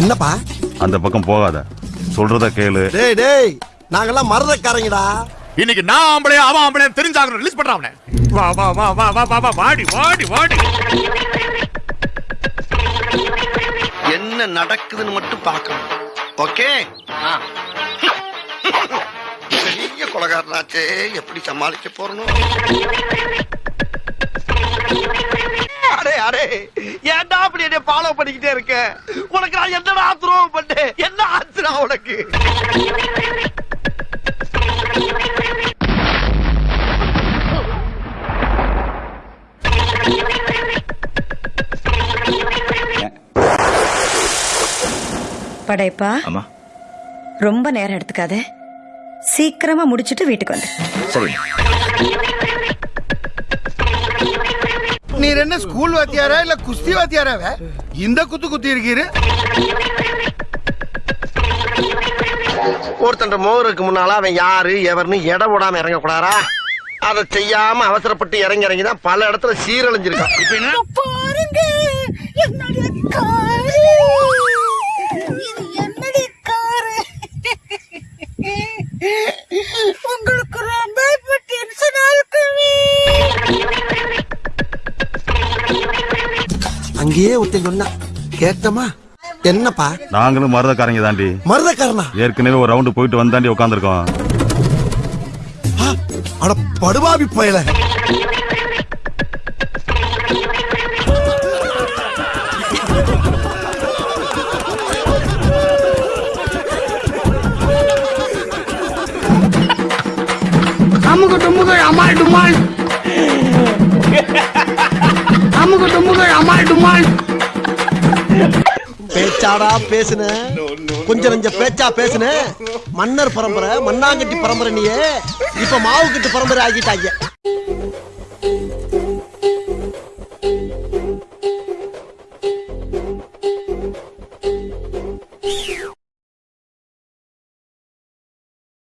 என்னப்பா? அந்த பக்கம் போகாத. சொல்றத கேளு. டேய் டேய் நாங்கெல்லாம் மரதக்காரங்கடா. இன்னைக்கு நான் ஆம்பளையா அவன் ஆம்பளையா தெரிஞ்சாகணும். ரிலீஸ் பண்றான் அவனை. வா வா வா வா வா வா வா வாடி வாடி வாடி. என்ன நடக்குதுன்னு மட்டும் பார்க்கணும். ஓகே? பெரிய கொலகாரனாச்சே. எப்படி சமாளிக்க அடே ஏன்டா அப்படி என்ன ஃபாலோ பண்ணிக்கிட்டே இருக்க? உனக்கு நான் என்னடா துரோகம் பண்ணேன்? என்ன ஆச்சுடா உனக்கு? படைப்பா ஆமா ரொம்ப நேரம் எடுத்துக்காத. சீக்கிரமா முடிச்சிட்டு வீட்டுக்கு வந்து. சரி நீர் என்ன ஸ்கூல் வாத்தியாரா இல்ல குஸ்தி வாத்தியாராவ? இந்த குத்து குத்தி இருக்கீரு. ஒருத்தன் மோகருக்கு முன்னால அவன் யாரு எவர்னு எடை போடாம இறங்க கூடாரா அதை செய்யாம அவசரப்பட்டு இறங்கி இறங்கி தான் பல இடத்துல சீரழிஞ்சிருக்கான். அங்கேயே ஒருத்தன் சொன்னா கேட்டமா? என்னப்பா? நாங்களும் மருதக்காரங்க தாண்டி. மரதக்காரனா? ஏற்கனவே ஒரு ரவுண்டு போயிட்டு வந்தாண்டி உட்காந்துருக்கோம் அட படுபாவி பயல. அமுக டுமுக அமால் டுமால். அமுக டுமுக அமால் டுமால். பேச்சாடா பேசுன. கொஞ்சம் நஞ்ச பேச்சா பேசுன. மன்னர் பரம்பரை மண்ணாங்கட்டி பரம்பரை நீயே. இப்ப மாவு கட்டு பரம்பரை ஆகிட்டாங்க.